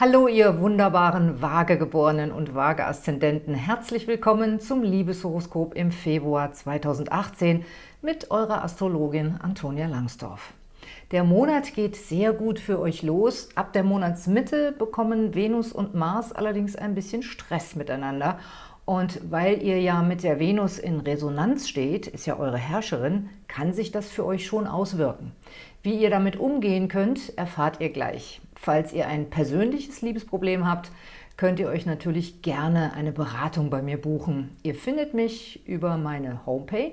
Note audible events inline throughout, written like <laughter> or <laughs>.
Hallo, ihr wunderbaren Waagegeborenen und Waage-Aszendenten. Herzlich willkommen zum Liebeshoroskop im Februar 2018 mit eurer Astrologin Antonia Langsdorf. Der Monat geht sehr gut für euch los. Ab der Monatsmitte bekommen Venus und Mars allerdings ein bisschen Stress miteinander. Und weil ihr ja mit der Venus in Resonanz steht, ist ja eure Herrscherin, kann sich das für euch schon auswirken. Wie ihr damit umgehen könnt, erfahrt ihr gleich. Falls ihr ein persönliches Liebesproblem habt, könnt ihr euch natürlich gerne eine Beratung bei mir buchen. Ihr findet mich über meine Homepage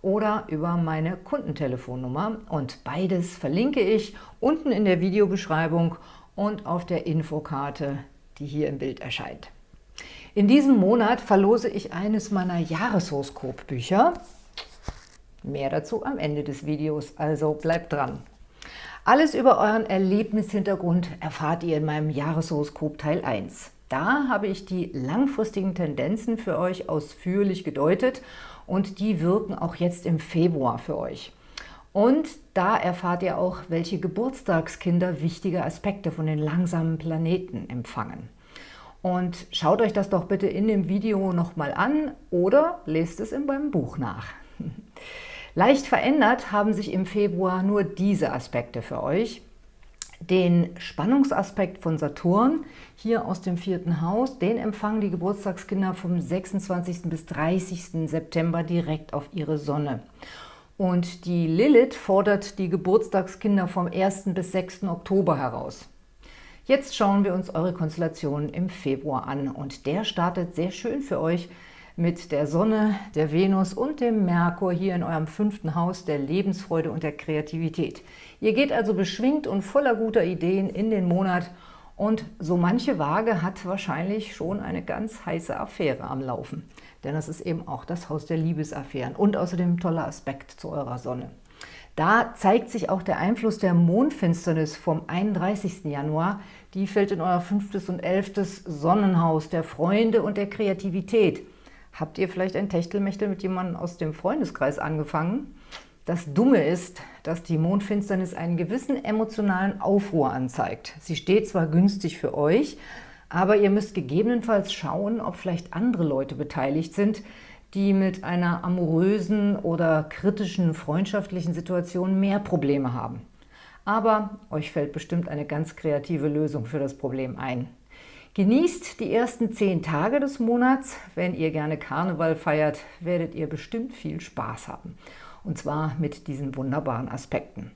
oder über meine Kundentelefonnummer und beides verlinke ich unten in der Videobeschreibung und auf der Infokarte, die hier im Bild erscheint. In diesem Monat verlose ich eines meiner Jahreshoroskopbücher. Mehr dazu am Ende des Videos, also bleibt dran. Alles über euren Erlebnishintergrund erfahrt ihr in meinem Jahreshoroskop Teil 1. Da habe ich die langfristigen Tendenzen für euch ausführlich gedeutet und die wirken auch jetzt im Februar für euch. Und da erfahrt ihr auch, welche Geburtstagskinder wichtige Aspekte von den langsamen Planeten empfangen. Und schaut euch das doch bitte in dem Video nochmal an oder lest es in meinem Buch nach. <laughs> Leicht verändert haben sich im Februar nur diese Aspekte für euch. Den Spannungsaspekt von Saturn, hier aus dem vierten Haus, den empfangen die Geburtstagskinder vom 26. bis 30. September direkt auf ihre Sonne. Und die Lilith fordert die Geburtstagskinder vom 1. bis 6. Oktober heraus. Jetzt schauen wir uns eure Konstellation im Februar an und der startet sehr schön für euch mit der Sonne, der Venus und dem Merkur hier in eurem fünften Haus der Lebensfreude und der Kreativität. Ihr geht also beschwingt und voller guter Ideen in den Monat und so manche Waage hat wahrscheinlich schon eine ganz heiße Affäre am Laufen. Denn das ist eben auch das Haus der Liebesaffären und außerdem ein toller Aspekt zu eurer Sonne. Da zeigt sich auch der Einfluss der Mondfinsternis vom 31. Januar. Die fällt in euer fünftes und elftes Sonnenhaus der Freunde und der Kreativität. Habt ihr vielleicht ein Techtelmechtel mit jemandem aus dem Freundeskreis angefangen? Das Dumme ist, dass die Mondfinsternis einen gewissen emotionalen Aufruhr anzeigt. Sie steht zwar günstig für euch, aber ihr müsst gegebenenfalls schauen, ob vielleicht andere Leute beteiligt sind, die mit einer amorösen oder kritischen freundschaftlichen Situation mehr Probleme haben. Aber euch fällt bestimmt eine ganz kreative Lösung für das Problem ein. Genießt die ersten zehn Tage des Monats. Wenn ihr gerne Karneval feiert, werdet ihr bestimmt viel Spaß haben. Und zwar mit diesen wunderbaren Aspekten.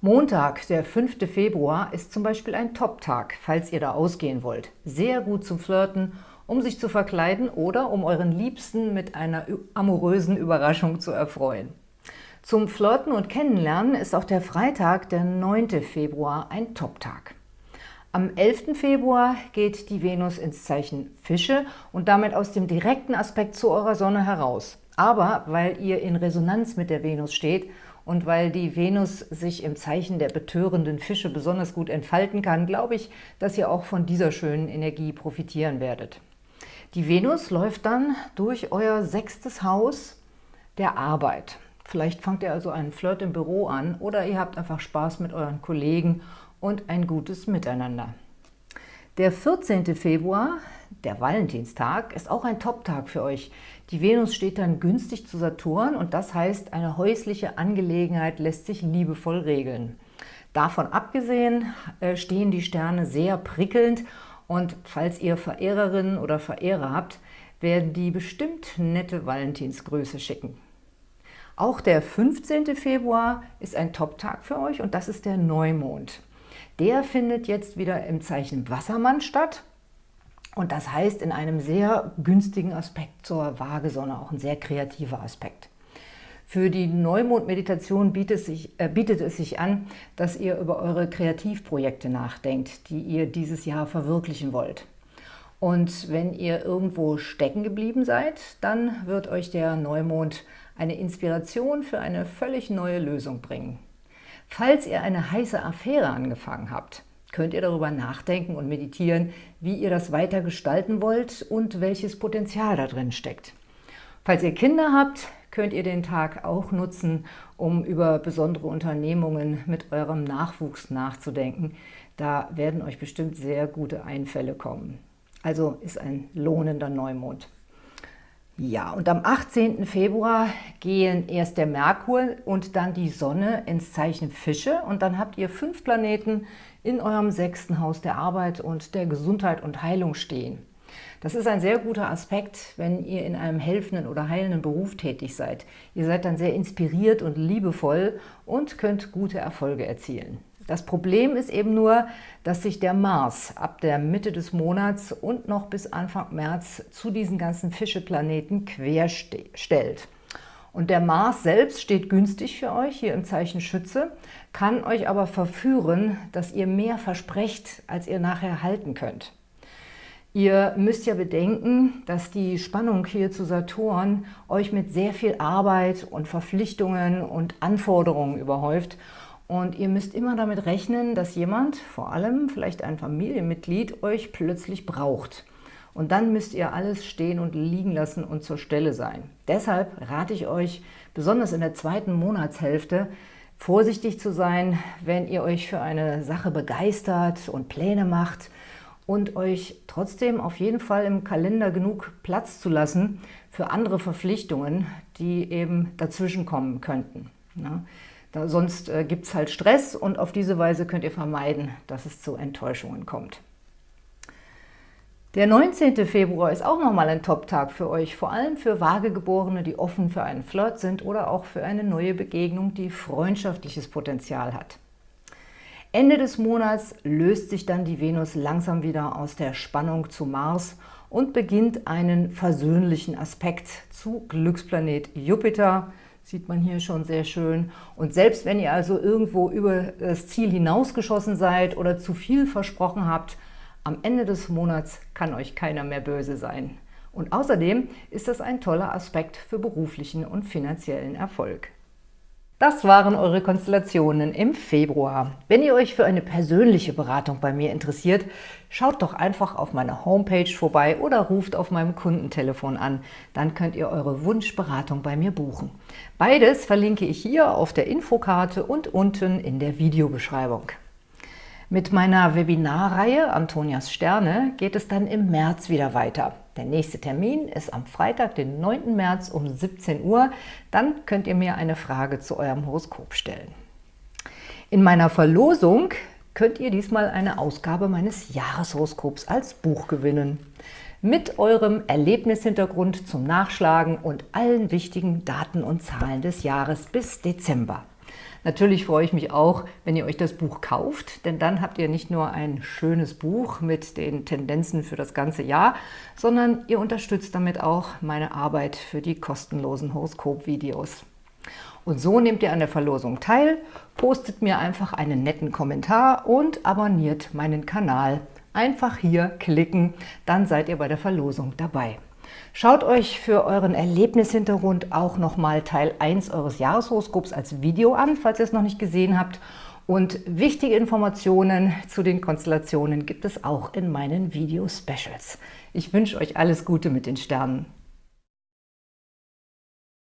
Montag, der 5. Februar, ist zum Beispiel ein Top-Tag, falls ihr da ausgehen wollt. Sehr gut zum Flirten, um sich zu verkleiden oder um euren Liebsten mit einer amorösen Überraschung zu erfreuen. Zum Flirten und Kennenlernen ist auch der Freitag, der 9. Februar, ein Top-Tag. Am 11. Februar geht die Venus ins Zeichen Fische und damit aus dem direkten Aspekt zu eurer Sonne heraus. Aber weil ihr in Resonanz mit der Venus steht und weil die Venus sich im Zeichen der betörenden Fische besonders gut entfalten kann, glaube ich, dass ihr auch von dieser schönen Energie profitieren werdet. Die Venus läuft dann durch euer sechstes Haus der Arbeit. Vielleicht fangt ihr also einen Flirt im Büro an oder ihr habt einfach Spaß mit euren Kollegen und ein gutes Miteinander. Der 14. Februar, der Valentinstag, ist auch ein Top-Tag für euch. Die Venus steht dann günstig zu Saturn und das heißt, eine häusliche Angelegenheit lässt sich liebevoll regeln. Davon abgesehen äh, stehen die Sterne sehr prickelnd und falls ihr Verehrerinnen oder Verehrer habt, werden die bestimmt nette Valentinsgröße schicken. Auch der 15. Februar ist ein Top-Tag für euch und das ist der Neumond. Der findet jetzt wieder im Zeichen Wassermann statt. Und das heißt in einem sehr günstigen Aspekt zur Waagesonne, auch ein sehr kreativer Aspekt. Für die Neumond-Meditation bietet, äh, bietet, es sich an, dass ihr über eure Kreativprojekte nachdenkt, die ihr dieses Jahr verwirklichen wollt. Und wenn ihr irgendwo stecken geblieben seid, dann wird euch der Neumond eine Inspiration für eine völlig neue Lösung bringen. Falls ihr eine heiße Affäre angefangen habt, könnt ihr darüber nachdenken und meditieren, wie ihr das weiter gestalten wollt und welches Potenzial da drin steckt. Falls ihr Kinder habt, könnt ihr den Tag auch nutzen, um über besondere Unternehmungen mit eurem Nachwuchs nachzudenken. Da werden euch bestimmt sehr gute Einfälle kommen. Also ist ein lohnender Neumond. Ja, und am 18. Februar gehen erst der Merkur und dann die Sonne ins Zeichen Fische und dann habt ihr fünf Planeten in eurem sechsten Haus der Arbeit und der Gesundheit und Heilung stehen. Das ist ein sehr guter Aspekt, wenn ihr in einem helfenden oder heilenden Beruf tätig seid. Ihr seid dann sehr inspiriert und liebevoll und könnt gute Erfolge erzielen. Das Problem ist eben nur, dass sich der Mars ab der Mitte des Monats und noch bis Anfang März zu diesen ganzen Fischeplaneten querstellt. Und der Mars selbst steht günstig für euch, hier im Zeichen Schütze, kann euch aber verführen, dass ihr mehr versprecht, als ihr nachher halten könnt. Ihr müsst ja bedenken, dass die Spannung hier zu Saturn euch mit sehr viel Arbeit und Verpflichtungen und Anforderungen überhäuft und ihr müsst immer damit rechnen, dass jemand, vor allem vielleicht ein Familienmitglied, euch plötzlich braucht. Und dann müsst ihr alles stehen und liegen lassen und zur Stelle sein. Deshalb rate ich euch, besonders in der zweiten Monatshälfte, vorsichtig zu sein, wenn ihr euch für eine Sache begeistert und Pläne macht und euch trotzdem auf jeden Fall im Kalender genug Platz zu lassen für andere Verpflichtungen, die eben dazwischen kommen könnten. Ja. Da, sonst äh, gibt es halt Stress und auf diese Weise könnt ihr vermeiden, dass es zu Enttäuschungen kommt. Der 19. Februar ist auch nochmal ein Top-Tag für euch, vor allem für Vagegeborene, die offen für einen Flirt sind oder auch für eine neue Begegnung, die freundschaftliches Potenzial hat. Ende des Monats löst sich dann die Venus langsam wieder aus der Spannung zu Mars und beginnt einen versöhnlichen Aspekt zu Glücksplanet Jupiter, sieht man hier schon sehr schön. Und selbst wenn ihr also irgendwo über das Ziel hinausgeschossen seid oder zu viel versprochen habt, am Ende des Monats kann euch keiner mehr böse sein. Und außerdem ist das ein toller Aspekt für beruflichen und finanziellen Erfolg. Das waren eure Konstellationen im Februar. Wenn ihr euch für eine persönliche Beratung bei mir interessiert, schaut doch einfach auf meiner Homepage vorbei oder ruft auf meinem Kundentelefon an. Dann könnt ihr eure Wunschberatung bei mir buchen. Beides verlinke ich hier auf der Infokarte und unten in der Videobeschreibung. Mit meiner Webinarreihe Antonias Sterne geht es dann im März wieder weiter. Der nächste Termin ist am Freitag, den 9. März um 17 Uhr. Dann könnt ihr mir eine Frage zu eurem Horoskop stellen. In meiner Verlosung könnt ihr diesmal eine Ausgabe meines Jahreshoroskops als Buch gewinnen. Mit eurem Erlebnishintergrund zum Nachschlagen und allen wichtigen Daten und Zahlen des Jahres bis Dezember. Natürlich freue ich mich auch, wenn ihr euch das Buch kauft, denn dann habt ihr nicht nur ein schönes Buch mit den Tendenzen für das ganze Jahr, sondern ihr unterstützt damit auch meine Arbeit für die kostenlosen Horoskop-Videos. Und so nehmt ihr an der Verlosung teil, postet mir einfach einen netten Kommentar und abonniert meinen Kanal. Einfach hier klicken, dann seid ihr bei der Verlosung dabei. Schaut euch für euren Erlebnishintergrund auch nochmal Teil 1 eures Jahreshoroskops als Video an, falls ihr es noch nicht gesehen habt. Und wichtige Informationen zu den Konstellationen gibt es auch in meinen Video-Specials. Ich wünsche euch alles Gute mit den Sternen.